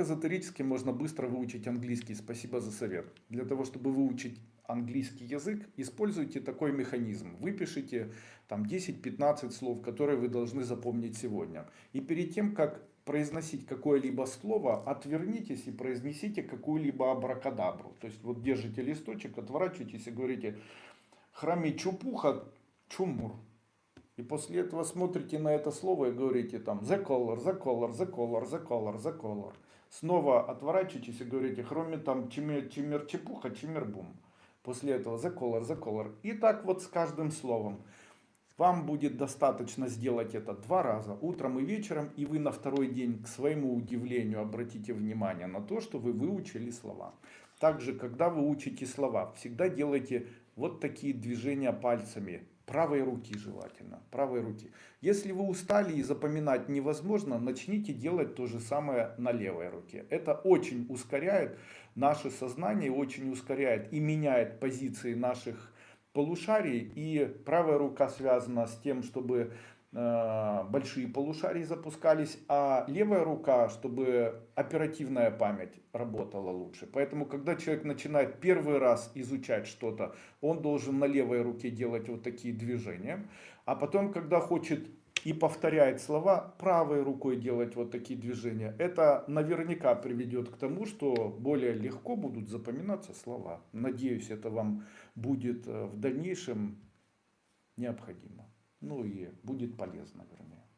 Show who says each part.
Speaker 1: эзотерически можно быстро выучить английский? Спасибо за совет. Для того, чтобы выучить английский язык, используйте такой механизм. Выпишите там 10-15 слов, которые вы должны запомнить сегодня. И перед тем, как произносить какое-либо слово, отвернитесь и произнесите какую-либо абракадабру. То есть вот держите листочек, отворачиваетесь и говорите храме чупуха чумур. И после этого смотрите на это слово и говорите там the color, the color, the color, the color, the color. Снова отворачиваетесь и говорите хроме там чимер, чимер чепуха, чимер бум. После этого the color, the color. И так вот с каждым словом. Вам будет достаточно сделать это два раза, утром и вечером, и вы на второй день, к своему удивлению, обратите внимание на то, что вы выучили слова. Также, когда вы учите слова, всегда делайте вот такие движения пальцами, правой руки желательно, правой руки. Если вы устали и запоминать невозможно, начните делать то же самое на левой руке. Это очень ускоряет наше сознание, очень ускоряет и меняет позиции наших полушарий. И правая рука связана с тем, чтобы большие полушарии запускались, а левая рука, чтобы оперативная память работала лучше. Поэтому, когда человек начинает первый раз изучать что-то, он должен на левой руке делать вот такие движения. А потом, когда хочет и повторяет слова, правой рукой делать вот такие движения. Это наверняка приведет к тому, что более легко будут запоминаться слова. Надеюсь, это вам будет э, в дальнейшем необходимо. Ну и будет полезно, вернее.